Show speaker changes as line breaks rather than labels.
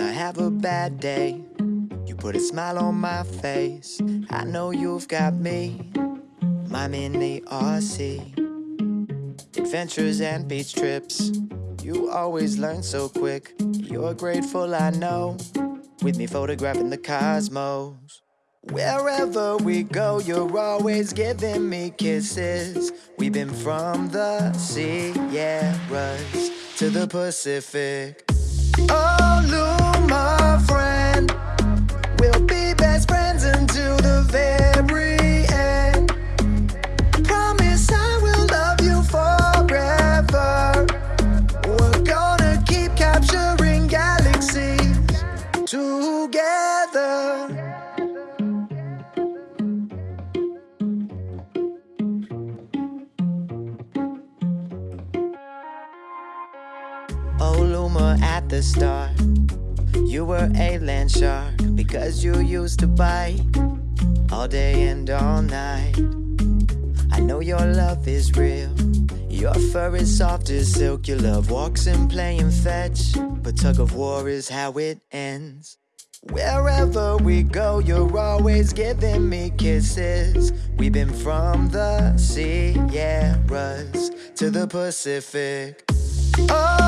have a bad day, you put a smile on my face. I know you've got me, my mini RC. Adventures and beach trips, you always learn so quick. You're grateful, I know, with me photographing the cosmos. Wherever we go, you're always giving me kisses. We've been from the Sierras to the Pacific. Oh, Lou, my the start. You were a land shark because you used to bite all day and all night. I know your love is real. Your fur is soft as silk. Your love walks in playing fetch. But tug of war is how it ends. Wherever we go, you're always giving me kisses. We've been from the Sierras to the Pacific. Oh,